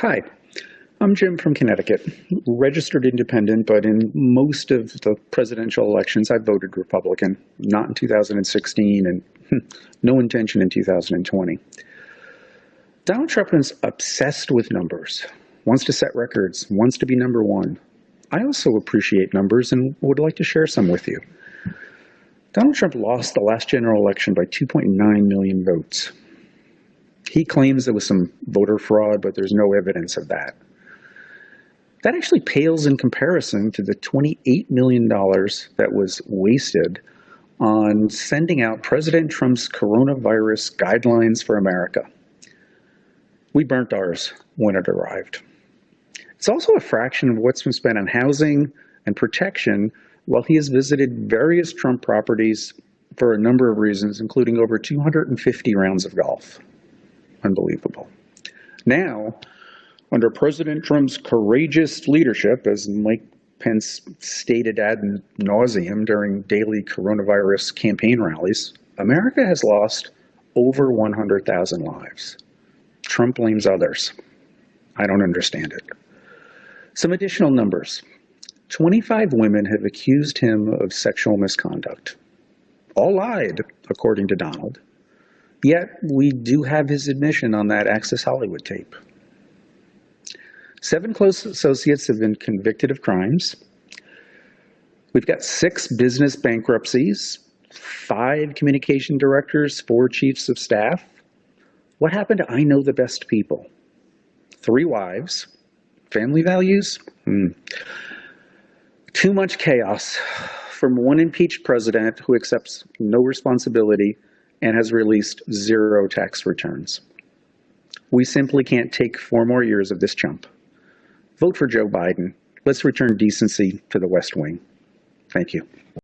Hi, I'm Jim from Connecticut, registered independent, but in most of the presidential elections, I voted Republican, not in 2016 and hmm, no intention in 2020. Donald Trump is obsessed with numbers, wants to set records, wants to be number one. I also appreciate numbers and would like to share some with you. Donald Trump lost the last general election by 2.9 million votes. He claims there was some voter fraud, but there's no evidence of that. That actually pales in comparison to the $28 million that was wasted on sending out President Trump's coronavirus guidelines for America. We burnt ours when it arrived. It's also a fraction of what's been spent on housing and protection while he has visited various Trump properties for a number of reasons, including over 250 rounds of golf unbelievable. Now, under President Trump's courageous leadership, as Mike Pence stated ad nauseum during daily coronavirus campaign rallies, America has lost over 100,000 lives. Trump blames others. I don't understand it. Some additional numbers. 25 women have accused him of sexual misconduct. All lied, according to Donald. Yet, we do have his admission on that Access Hollywood tape. Seven close associates have been convicted of crimes. We've got six business bankruptcies, five communication directors, four chiefs of staff. What happened to I know the best people? Three wives. Family values? Hmm. Too much chaos from one impeached president who accepts no responsibility and has released zero tax returns. We simply can't take four more years of this chump. Vote for Joe Biden. Let's return decency to the West Wing. Thank you.